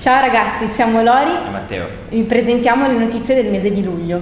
Ciao ragazzi, siamo Lori e Matteo. Vi presentiamo le notizie del mese di luglio.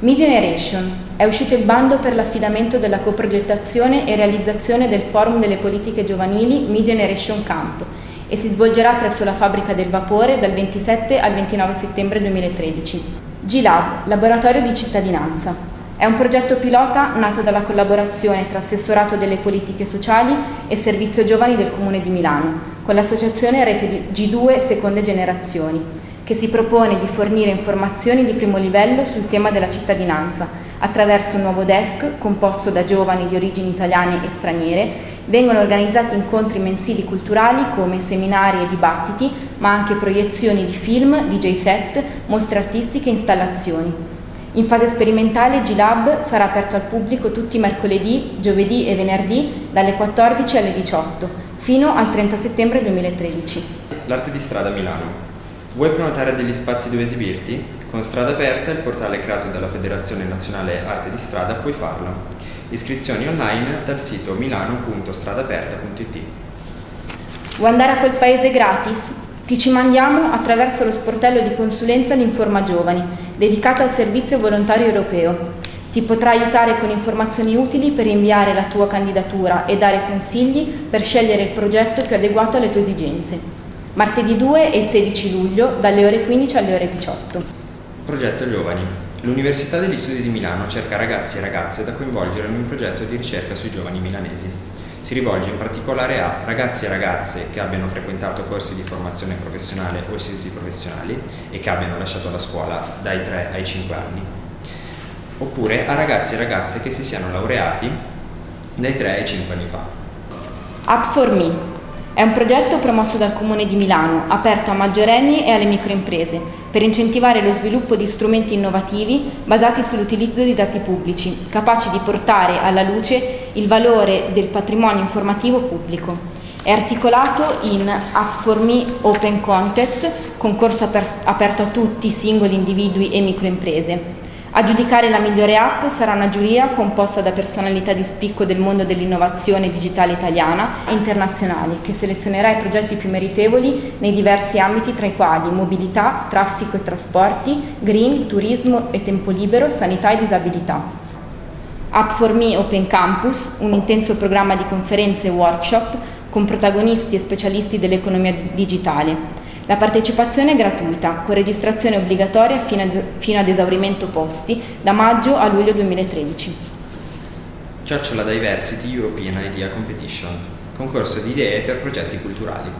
Mi Generation. È uscito il bando per l'affidamento della coprogettazione e realizzazione del Forum delle politiche giovanili Mi Generation Camp e si svolgerà presso la fabbrica del vapore dal 27 al 29 settembre 2013. G-Lab, laboratorio di cittadinanza. È un progetto pilota nato dalla collaborazione tra Assessorato delle Politiche Sociali e Servizio Giovani del Comune di Milano, con l'associazione Rete G2 Seconde Generazioni, che si propone di fornire informazioni di primo livello sul tema della cittadinanza. Attraverso un nuovo desk composto da giovani di origini italiane e straniere, vengono organizzati incontri mensili culturali come seminari e dibattiti, ma anche proiezioni di film, DJ set, mostre artistiche e installazioni. In fase sperimentale G-Lab sarà aperto al pubblico tutti i mercoledì, giovedì e venerdì dalle 14 alle 18 fino al 30 settembre 2013. L'arte di strada a Milano. Vuoi prenotare degli spazi dove esibirti? Con Strada Aperta, il portale creato dalla Federazione Nazionale Arte di Strada, puoi farlo. Iscrizioni online dal sito milano.stradaperta.it. Vuoi andare a quel paese gratis? Ti ci mandiamo attraverso lo sportello di consulenza L'Informa Giovani, dedicato al servizio volontario europeo. Ti potrà aiutare con informazioni utili per inviare la tua candidatura e dare consigli per scegliere il progetto più adeguato alle tue esigenze. Martedì 2 e 16 luglio dalle ore 15 alle ore 18. Progetto Giovani. L'Università degli Studi di Milano cerca ragazzi e ragazze da coinvolgere in un progetto di ricerca sui giovani milanesi. Si rivolge in particolare a ragazzi e ragazze che abbiano frequentato corsi di formazione professionale o istituti professionali e che abbiano lasciato la scuola dai 3 ai 5 anni, oppure a ragazzi e ragazze che si siano laureati dai 3 ai 5 anni fa. Up for Me è un progetto promosso dal Comune di Milano, aperto a maggiorenni e alle microimprese, per incentivare lo sviluppo di strumenti innovativi basati sull'utilizzo di dati pubblici, capaci di portare alla luce il valore del patrimonio informativo pubblico. È articolato in App for Me Open Contest, concorso aperto a tutti, singoli individui e microimprese, a giudicare la migliore app sarà una giuria composta da personalità di spicco del mondo dell'innovazione digitale italiana e internazionali, che selezionerà i progetti più meritevoli nei diversi ambiti tra i quali mobilità, traffico e trasporti, green, turismo e tempo libero, sanità e disabilità. App for Me Open Campus, un intenso programma di conferenze e workshop con protagonisti e specialisti dell'economia digitale, la partecipazione è gratuita, con registrazione obbligatoria fino ad, fino ad esaurimento posti da maggio a luglio 2013. Ciocciola Diversity European Idea Competition, concorso di idee per progetti culturali.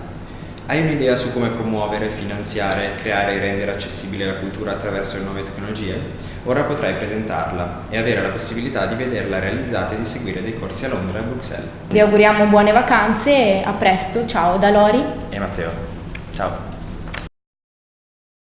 Hai un'idea su come promuovere, finanziare, creare e rendere accessibile la cultura attraverso le nuove tecnologie? Ora potrai presentarla e avere la possibilità di vederla realizzata e di seguire dei corsi a Londra e a Bruxelles. Vi auguriamo buone vacanze e a presto, ciao da Lori e Matteo. Ciao.